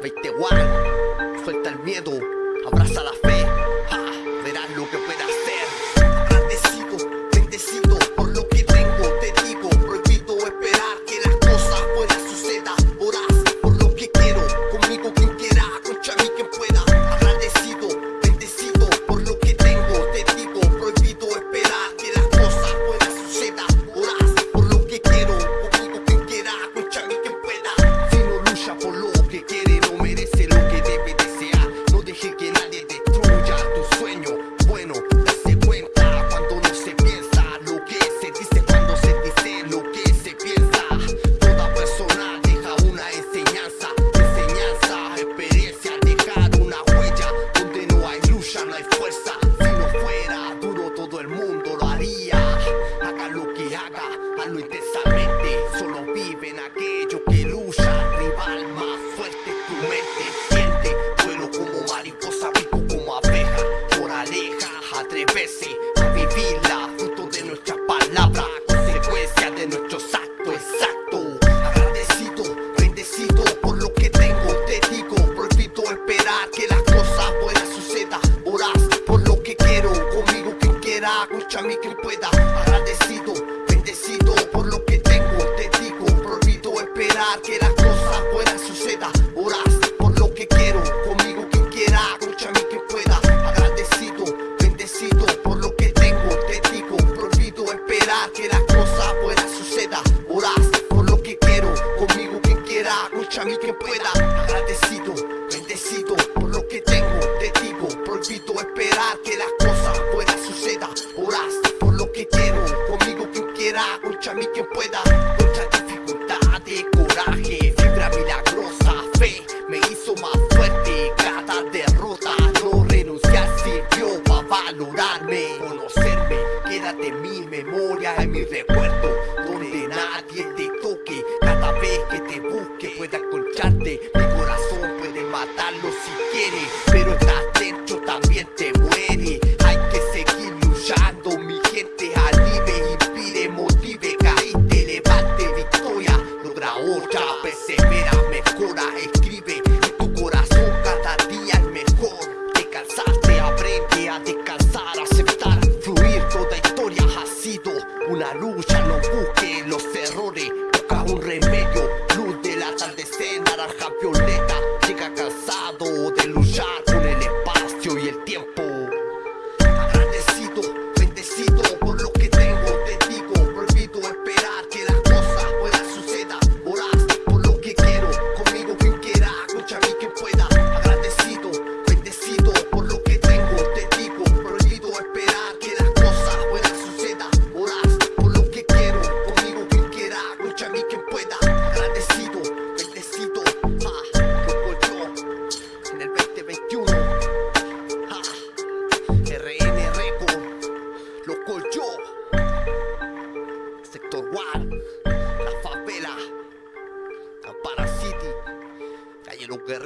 20 one, suelta el miedo, abraza la fe, hazlo intensamente. Solo vive en aquello que lucha. Rival más fuerte tu mente. Siente vuelo como mariposa, pico como abeja. Moraleja, atreverse a vivirla. Fruto de nuestras palabras, consecuencia de nuestros actos exactos. Agradecido, bendecido por lo que tengo. Te digo, prohibido esperar que las cosas buenas sucedan. Orás por lo que quiero, conmigo quien quiera, contra mí quien pueda. Agradecido, que las cosas buenas sucedan. Orás por lo que quiero, conmigo quien quiera, contra mí quien pueda. Agradecido, bendecido por lo que tengo. Te digo, prohibido esperar que las cosas buenas sucedan. Orás por lo que quiero, conmigo quien quiera, contra mí quien pueda. Agradecido, bendecido por lo que tengo. Te digo, prohibido esperar que las cosas buenas sucedan. Orás por lo que quiero, conmigo quien quiera, contra mí quien pueda. Dificultades, coraje, fibra milagrosa, fe me hizo más fuerte. Cada derrota, no renunciar sirvió para valorarme, conocerme. Quédate en mi memoria, en mi recuerdo, donde nadie te toque. Cada vez que te busque, pueda encontrarte. Mi corazón puede matarlo si quiere, pero La